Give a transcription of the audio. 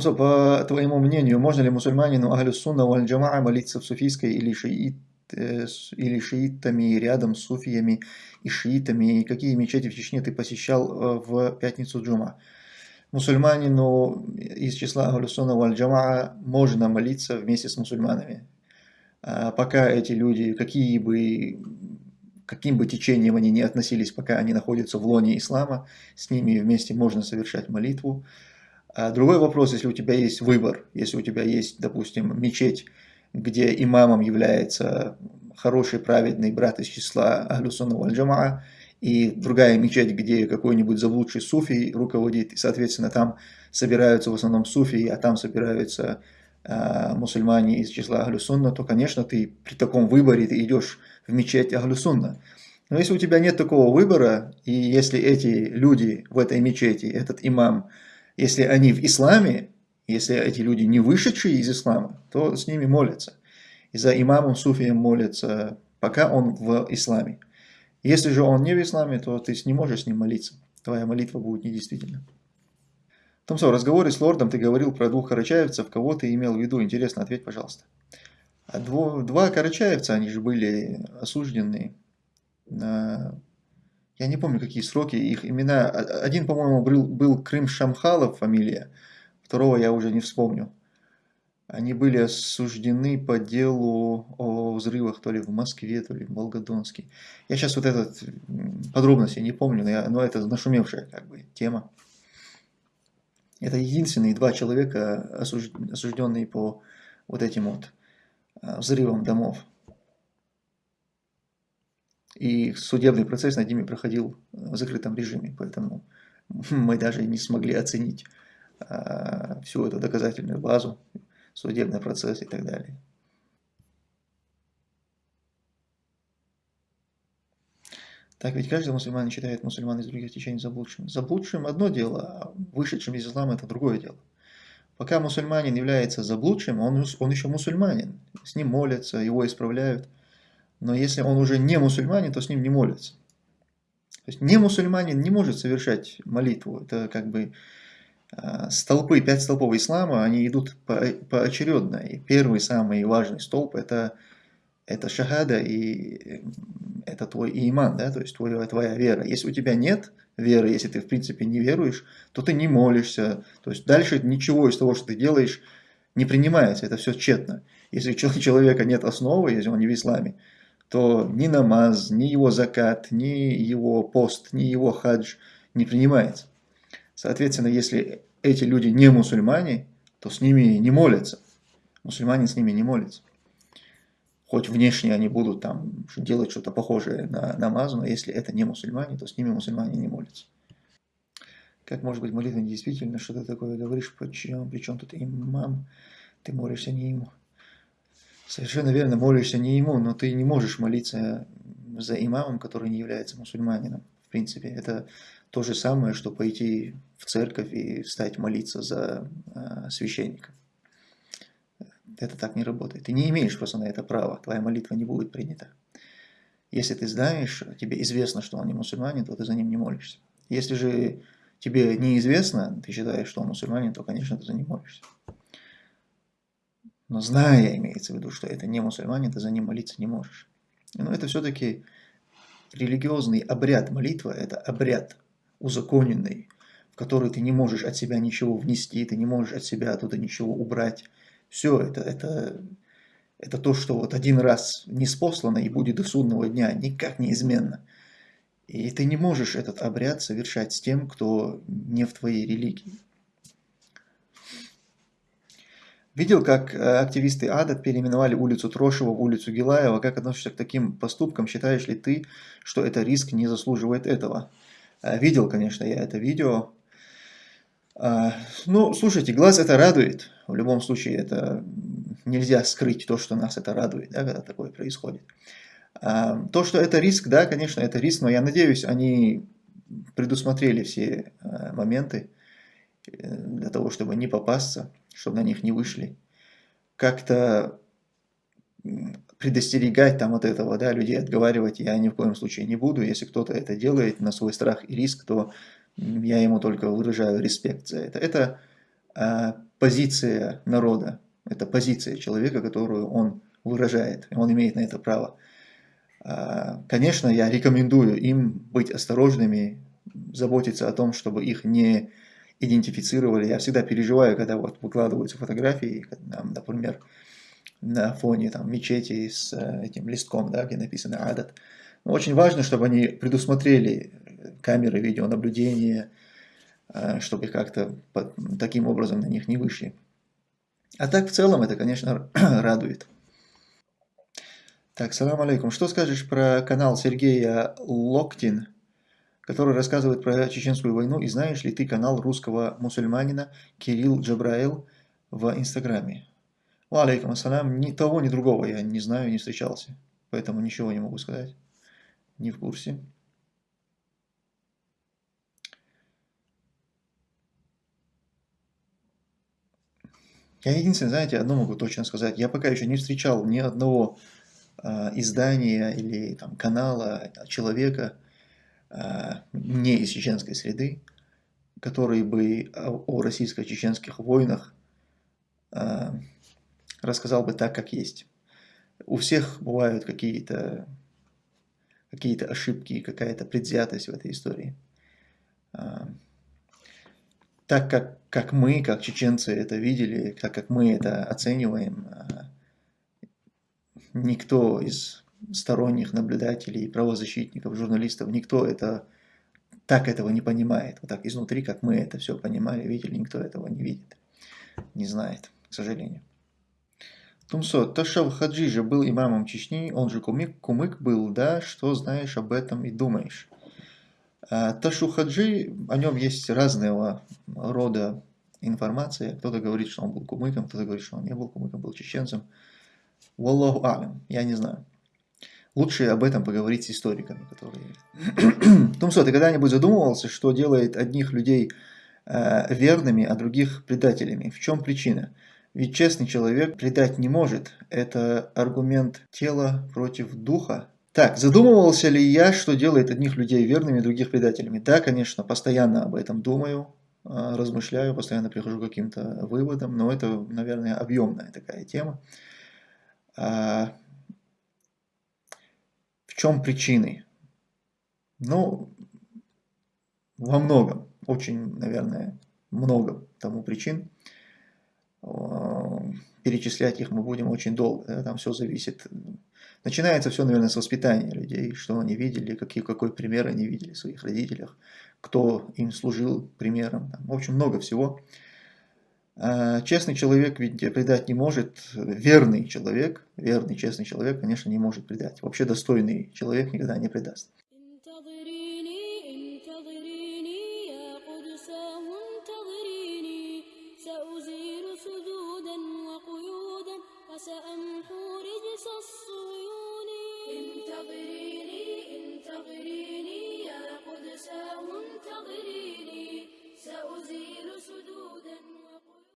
Томсо, по твоему мнению, можно ли мусульманину Ахлю Сунна Валь Джамаа молиться в суфийской или, шиит, э, или шиитами рядом с суфиями и шиитами? И какие мечети в Чечне ты посещал э, в пятницу джума? Мусульманину из числа Ахлю Сунна Валь Джамаа можно молиться вместе с мусульманами. А пока эти люди, какие бы каким бы течением они ни относились, пока они находятся в лоне ислама, с ними вместе можно совершать молитву. А другой вопрос, если у тебя есть выбор, если у тебя есть, допустим, мечеть, где имамом является хороший, праведный брат из числа Ахлюсуна Вальджамаа, и другая мечеть, где какой-нибудь заблудший суфий руководит, и, соответственно, там собираются в основном суфии, а там собираются э, мусульмане из числа Ахлюсунна, то, конечно, ты при таком выборе ты идешь в мечеть Ахлюсунна. Но если у тебя нет такого выбора, и если эти люди в этой мечети, этот имам, если они в исламе, если эти люди не вышедшие из ислама, то с ними молятся. И за имамом суфием молятся, пока он в исламе. Если же он не в исламе, то ты не можешь с ним молиться. Твоя молитва будет недействительна. Томсо, в разговоре с лордом ты говорил про двух карачаевцев. Кого ты имел в виду? Интересно, ответь, пожалуйста. А дво, два карачаевца, они же были осуждены на я не помню, какие сроки, их имена. Один, по-моему, был, был Крым Шамхалов фамилия, второго я уже не вспомню. Они были осуждены по делу о взрывах то ли в Москве, то ли в Волгодонске. Я сейчас вот этот подробности не помню, но, я, но это нашумевшая как бы тема. Это единственные два человека, осужденные по вот этим вот а, взрывам домов. И судебный процесс над ними проходил в закрытом режиме, поэтому мы даже не смогли оценить а, всю эту доказательную базу, судебный процесс и так далее. Так ведь каждый мусульманин считает мусульман из других течений заблудшим. Заблудшим одно дело, а вышедшим из ислама это другое дело. Пока мусульманин является заблудшим, он, он еще мусульманин. С ним молятся, его исправляют – но если он уже не мусульманин, то с ним не молятся. То есть не мусульманин не может совершать молитву. Это как бы а, столпы, пять столпов ислама, они идут по, поочередно. И первый, самый важный столб это, это шахада и это твой иман, да, то есть твоя, твоя вера. Если у тебя нет веры, если ты в принципе не веруешь, то ты не молишься. То есть дальше ничего из того, что ты делаешь, не принимается, это все тщетно. Если у человека нет основы, если он не в исламе, то ни намаз, ни его закат, ни его пост, ни его хадж не принимается. Соответственно, если эти люди не мусульмане, то с ними не молятся. Мусульмане с ними не молятся. Хоть внешне они будут там делать что-то похожее на намаз, но если это не мусульмане, то с ними мусульмане не молятся. Как может быть молитва недействительна? Что ты такое говоришь? Причем, причем тут имам? Ты молишься не ему. Совершенно верно, молишься не ему, но ты не можешь молиться за имамом, который не является мусульманином. В принципе, это то же самое, что пойти в церковь и встать молиться за э, священника. Это так не работает. Ты не имеешь просто на это права, твоя молитва не будет принята. Если ты знаешь, тебе известно, что он не мусульманин, то ты за ним не молишься. Если же тебе неизвестно, ты считаешь, что он мусульманин, то, конечно, ты за ним молишься. Но зная, имеется в виду, что это не мусульманин, ты за ним молиться не можешь. Но это все-таки религиозный обряд. Молитва – это обряд узаконенный, в который ты не можешь от себя ничего внести, ты не можешь от себя оттуда ничего убрать. Все это, это, это то, что вот один раз не спослано и будет до судного дня, никак неизменно. И ты не можешь этот обряд совершать с тем, кто не в твоей религии. Видел, как э, активисты АДА переименовали улицу Трошева в улицу Гилаева. Как относишься к таким поступкам? Считаешь ли ты, что это риск не заслуживает этого? Э, видел, конечно, я это видео. А, ну, слушайте, глаз это радует. В любом случае, это нельзя скрыть то, что нас это радует, да, когда такое происходит. То, что это риск, да, конечно, это риск, но я надеюсь, они предусмотрели все э, моменты для того, чтобы не попасться чтобы на них не вышли. Как-то предостерегать там от этого, да, людей отговаривать я ни в коем случае не буду. Если кто-то это делает на свой страх и риск, то я ему только выражаю респект за это. Это а, позиция народа, это позиция человека, которую он выражает, и он имеет на это право. А, конечно, я рекомендую им быть осторожными, заботиться о том, чтобы их не идентифицировали. Я всегда переживаю, когда вот выкладываются фотографии, например, на фоне там, мечети с э, этим листком, да, где написано «Адат». Но очень важно, чтобы они предусмотрели камеры видеонаблюдения, э, чтобы как-то таким образом на них не вышли. А так в целом это, конечно, радует. Так, салам алейкум. Что скажешь про канал Сергея Локтин, который рассказывает про чеченскую войну, и знаешь ли ты канал русского мусульманина Кирилл Джабраил в Инстаграме? Алейкум ассалам. Ни того, ни другого я не знаю, не встречался, поэтому ничего не могу сказать. Не в курсе. Я единственное, знаете, одно могу точно сказать. Я пока еще не встречал ни одного э, издания или там, канала, человека э, не из чеченской среды, который бы о, российско-чеченских войнах э, рассказал бы так, как есть. У всех бывают какие-то какие, -то, ошибки, какая-то предвзятость в этой истории так как, как мы, как чеченцы это видели, так как мы это оцениваем, никто из сторонних наблюдателей, правозащитников, журналистов, никто это так этого не понимает. Вот так изнутри, как мы это все понимали, видели, никто этого не видит, не знает, к сожалению. Тумсо, Ташав Хаджижа был имамом Чечни, он же кумык, кумык был, да, что знаешь об этом и думаешь? А, Ташухаджи, о нем есть разного рода информация. Кто-то говорит, что он был кумыком, кто-то говорит, что он не был кумыком, был чеченцем. Wallahu алям, я не знаю. Лучше об этом поговорить с историками, которые... Тумсо, ты когда-нибудь задумывался, что делает одних людей э, верными, а других предателями? В чем причина? Ведь честный человек предать не может. Это аргумент тела против духа. Так, задумывался ли я, что делает одних людей верными, других предателями? Да, конечно, постоянно об этом думаю, а, размышляю, постоянно прихожу к каким-то выводам, но это, наверное, объемная такая тема. Чем причины? Ну, во многом, очень, наверное, много тому причин. А, перечислять их мы будем очень долго, там все зависит Начинается все, наверное, с воспитания людей, что они видели, какие, какой пример они видели в своих родителях, кто им служил примером. В общем, много всего. А, честный человек ведь предать не может, верный человек, верный, честный человек, конечно, не может предать. Вообще достойный человек никогда не предаст.